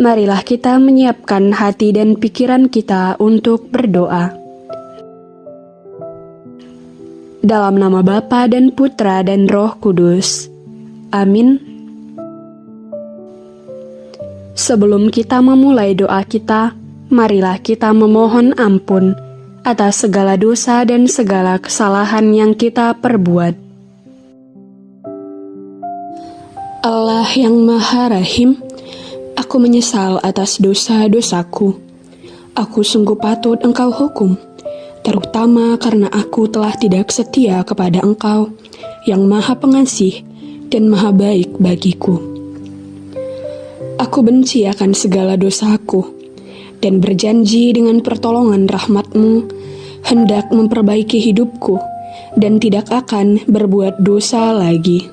Marilah kita menyiapkan hati dan pikiran kita untuk berdoa. Dalam nama Bapa dan Putra dan Roh Kudus. Amin. Sebelum kita memulai doa kita, marilah kita memohon ampun atas segala dosa dan segala kesalahan yang kita perbuat. Allah yang Maha Rahim, Aku menyesal atas dosa-dosaku. Aku sungguh patut engkau hukum, terutama karena aku telah tidak setia kepada engkau yang maha pengasih dan maha baik bagiku. Aku benci akan segala dosaku dan berjanji dengan pertolongan rahmatmu hendak memperbaiki hidupku dan tidak akan berbuat dosa lagi.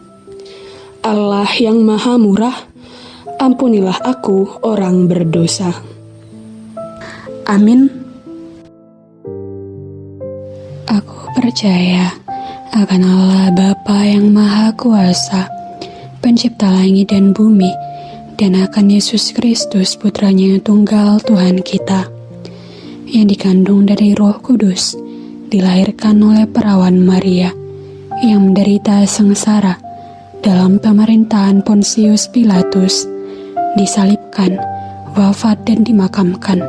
Allah yang maha murah, ampunilah aku orang berdosa. Amin. Aku percaya akan Allah Bapa yang Maha Kuasa, pencipta langit dan bumi, dan akan Yesus Kristus putranya yang tunggal Tuhan kita, yang dikandung dari roh kudus, dilahirkan oleh perawan Maria, yang menderita sengsara dalam pemerintahan Pontius Pilatus, disalibkan, wafat dan dimakamkan,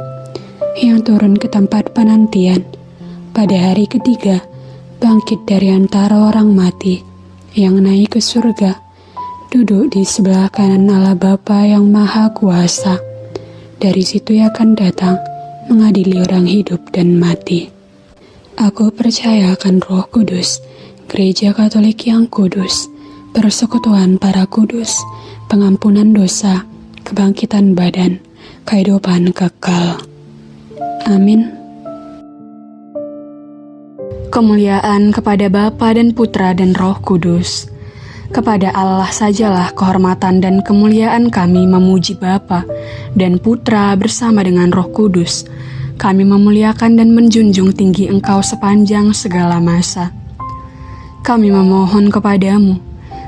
yang turun ke tempat penantian pada hari ketiga, bangkit dari antara orang mati, yang naik ke surga, duduk di sebelah kanan Allah Bapa yang Maha Kuasa. Dari situ ia akan datang mengadili orang hidup dan mati. Aku percaya akan Roh Kudus, Gereja Katolik yang kudus, persekutuan para kudus, pengampunan dosa, kebangkitan badan, kehidupan kekal. Amin. Kemuliaan kepada Bapa dan Putra dan Roh Kudus. Kepada Allah sajalah kehormatan dan kemuliaan kami memuji Bapa dan Putra bersama dengan Roh Kudus. Kami memuliakan dan menjunjung tinggi Engkau sepanjang segala masa. Kami memohon kepadamu,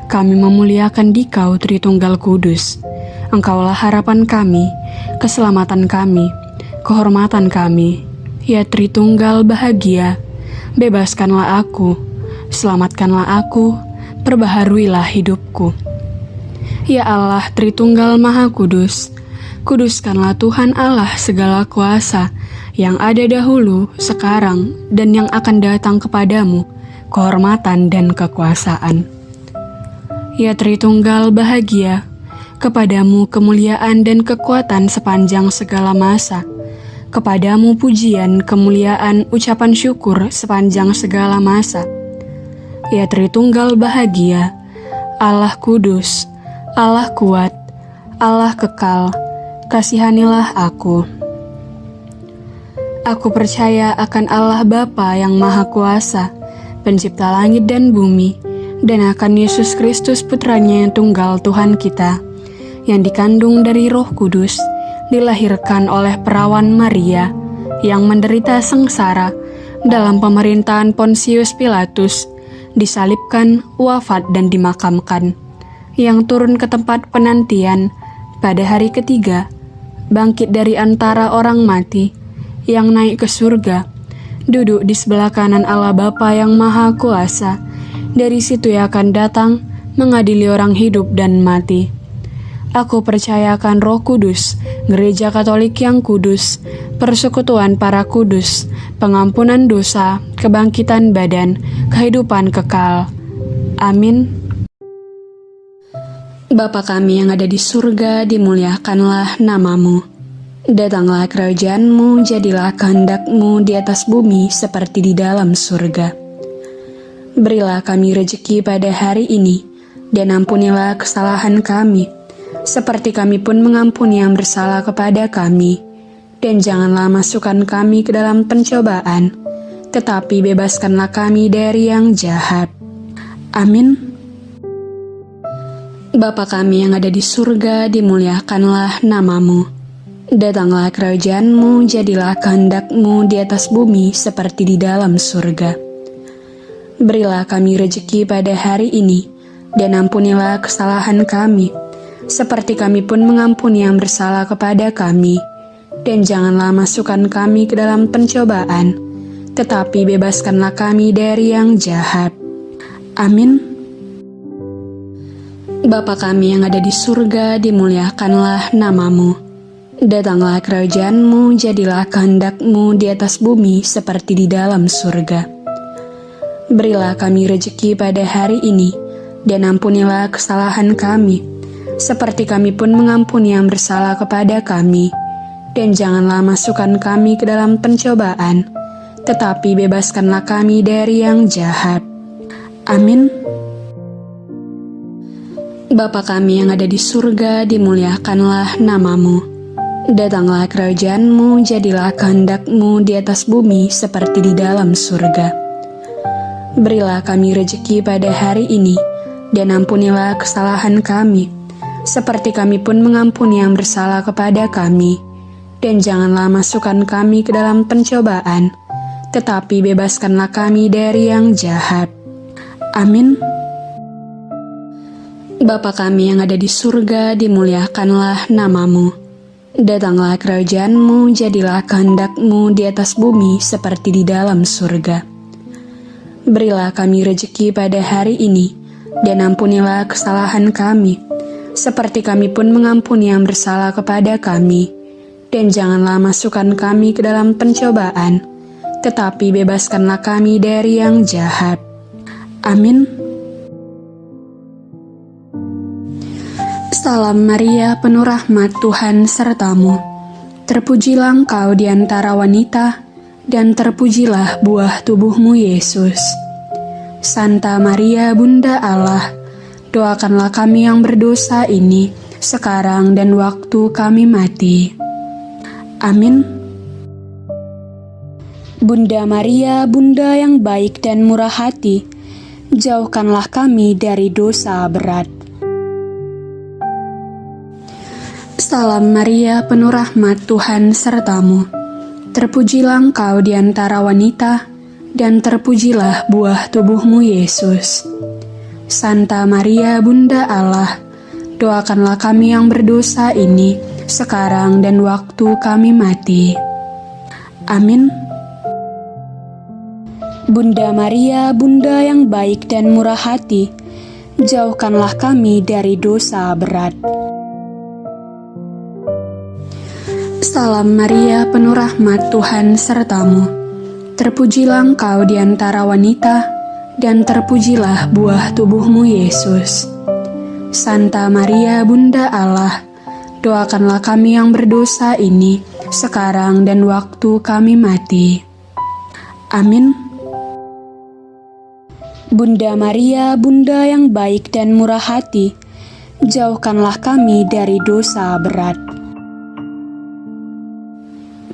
kami memuliakan Dikau Tritunggal Kudus Engkaulah harapan kami, keselamatan kami, kehormatan kami. Ya Tritunggal bahagia, bebaskanlah aku, selamatkanlah aku, perbaharuilah hidupku. Ya Allah Tritunggal Maha Kudus, kuduskanlah Tuhan Allah segala kuasa yang ada dahulu, sekarang, dan yang akan datang kepadamu, kehormatan dan kekuasaan. Ya Tritunggal bahagia, Kepadamu kemuliaan dan kekuatan sepanjang segala masa. Kepadamu pujian, kemuliaan, ucapan syukur sepanjang segala masa. Ya Tritunggal bahagia, Allah kudus, Allah kuat, Allah kekal, kasihanilah aku. Aku percaya akan Allah Bapa yang Maha Kuasa, pencipta langit dan bumi, dan akan Yesus Kristus putranya yang tunggal Tuhan kita, yang dikandung dari Roh Kudus, dilahirkan oleh perawan Maria yang menderita sengsara dalam pemerintahan Pontius Pilatus, disalibkan, wafat, dan dimakamkan, yang turun ke tempat penantian pada hari ketiga, bangkit dari antara orang mati, yang naik ke surga, duduk di sebelah kanan Allah Bapa yang Maha Kuasa. Dari situ ia akan datang mengadili orang hidup dan mati. Aku percayakan roh kudus, gereja katolik yang kudus, persekutuan para kudus, pengampunan dosa, kebangkitan badan, kehidupan kekal. Amin. Bapa kami yang ada di surga, dimuliakanlah namamu. Datanglah kerajaanmu, jadilah kehendakmu di atas bumi seperti di dalam surga. Berilah kami rejeki pada hari ini, dan ampunilah kesalahan kami, seperti kami pun mengampuni yang bersalah kepada kami. Dan janganlah masukkan kami ke dalam pencobaan, tetapi bebaskanlah kami dari yang jahat. Amin. Bapa kami yang ada di surga, dimuliakanlah namamu. Datanglah kerajaanmu, jadilah kehendakmu di atas bumi seperti di dalam surga. Berilah kami rejeki pada hari ini, dan ampunilah kesalahan kami, seperti kami pun mengampuni yang bersalah kepada kami. Dan janganlah masukkan kami ke dalam pencobaan, tetapi bebaskanlah kami dari yang jahat. Amin. Bapa kami yang ada di surga, dimuliakanlah namamu. Datanglah kerajaanmu, jadilah kehendakmu di atas bumi seperti di dalam surga. Berilah kami rejeki pada hari ini, dan ampunilah kesalahan kami, seperti kami pun mengampuni yang bersalah kepada kami. Dan janganlah masukkan kami ke dalam pencobaan, tetapi bebaskanlah kami dari yang jahat. Amin. Bapa kami yang ada di surga, dimuliakanlah namamu. Datanglah kerajaanmu, jadilah kehendakmu di atas bumi seperti di dalam surga. Berilah kami rejeki pada hari ini, dan ampunilah kesalahan kami, seperti kami pun mengampuni yang bersalah kepada kami. Dan janganlah masukkan kami ke dalam pencobaan, tetapi bebaskanlah kami dari yang jahat. Amin. Bapa kami yang ada di surga, dimuliakanlah namamu. Datanglah kerajaanmu, jadilah kehendakmu di atas bumi seperti di dalam surga. Berilah kami rejeki pada hari ini, dan ampunilah kesalahan kami, seperti kami pun mengampuni yang bersalah kepada kami. Dan janganlah masukkan kami ke dalam pencobaan, tetapi bebaskanlah kami dari yang jahat. Amin. Salam Maria, penuh rahmat Tuhan sertamu. Terpujilah engkau di antara wanita, dan terpujilah buah tubuhmu Yesus. Santa Maria, Bunda Allah, doakanlah kami yang berdosa ini, sekarang dan waktu kami mati. Amin. Bunda Maria, Bunda yang baik dan murah hati, jauhkanlah kami dari dosa berat. Salam Maria, penuh rahmat Tuhan sertamu. Terpujilah engkau di antara wanita, dan terpujilah buah tubuhmu Yesus. Santa Maria, Bunda Allah, doakanlah kami yang berdosa ini, sekarang dan waktu kami mati. Amin. Bunda Maria, Bunda yang baik dan murah hati, jauhkanlah kami dari dosa berat. Salam Maria, penuh rahmat Tuhan sertamu. Terpujilah engkau di antara wanita, dan terpujilah buah tubuhmu Yesus. Santa Maria, Bunda Allah, doakanlah kami yang berdosa ini, sekarang dan waktu kami mati. Amin. Bunda Maria, Bunda yang baik dan murah hati, jauhkanlah kami dari dosa berat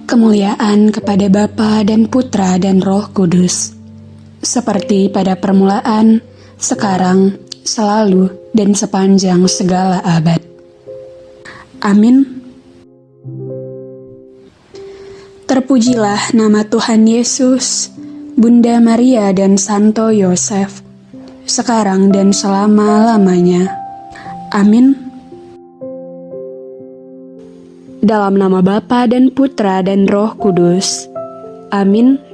kemuliaan kepada Bapa dan Putra dan Roh Kudus, seperti pada permulaan, sekarang, selalu, dan sepanjang segala abad. Amin. Terpujilah nama Tuhan Yesus, Bunda Maria dan Santo Yosef, sekarang dan selama-lamanya. Amin. Dalam nama Bapa dan Putra dan Roh Kudus. Amin.